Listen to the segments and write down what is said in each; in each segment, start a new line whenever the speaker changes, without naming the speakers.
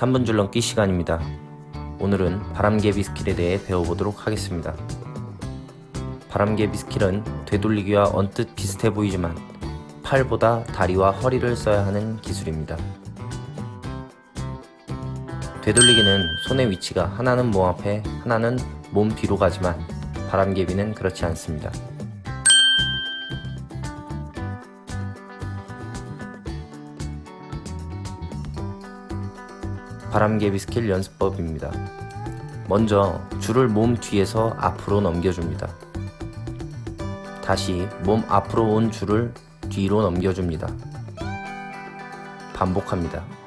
3분 줄넘기 시간입니다. 오늘은 바람개비 skill에 대해 배워보도록 하겠습니다. 바람개비 skill은 되돌리기와 언뜻 비슷해 보이지만 팔보다 다리와 허리를 써야 하는 기술입니다. 되돌리기는 손의 위치가 하나는 몸 앞에 하나는 몸 뒤로 가지만 바람개비는 그렇지 않습니다. 바람개비 스킬 연습법입니다. 먼저 줄을 몸 뒤에서 앞으로 넘겨줍니다. 다시 몸 앞으로 온 줄을 뒤로 넘겨줍니다. 반복합니다.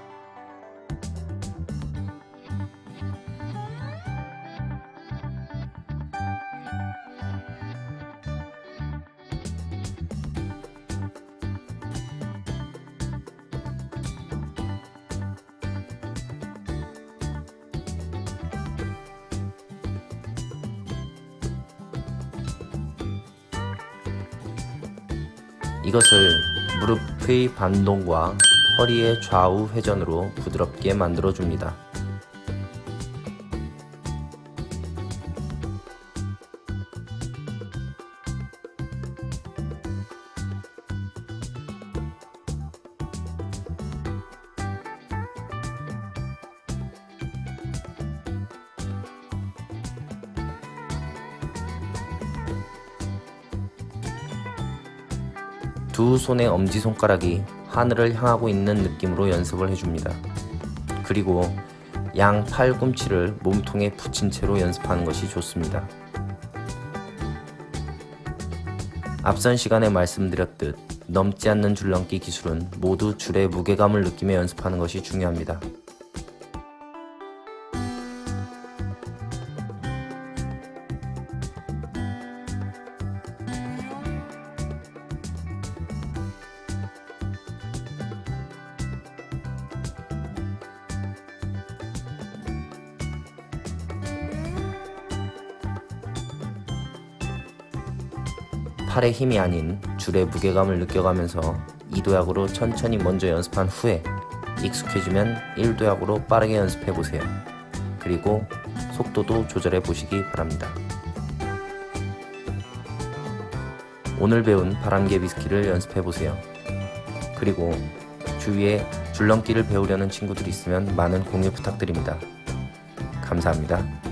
이것을 무릎의 반동과 허리의 좌우 회전으로 부드럽게 만들어줍니다. 두 손의 엄지손가락이 하늘을 향하고 있는 느낌으로 연습을 해줍니다. 그리고 양 팔꿈치를 몸통에 붙인 채로 연습하는 것이 좋습니다. 앞선 시간에 말씀드렸듯 넘지 않는 줄넘기 기술은 모두 줄의 무게감을 느끼며 연습하는 것이 중요합니다. 팔의 힘이 아닌 줄의 무게감을 느껴가면서 2도약으로 천천히 먼저 연습한 후에 익숙해지면 1도약으로 빠르게 연습해보세요. 그리고 속도도 조절해 보시기 바랍니다. 오늘 배운 바람개비 skill을 연습해보세요. 그리고 주위에 줄넘기를 배우려는 친구들이 있으면 많은 공유 부탁드립니다. 감사합니다.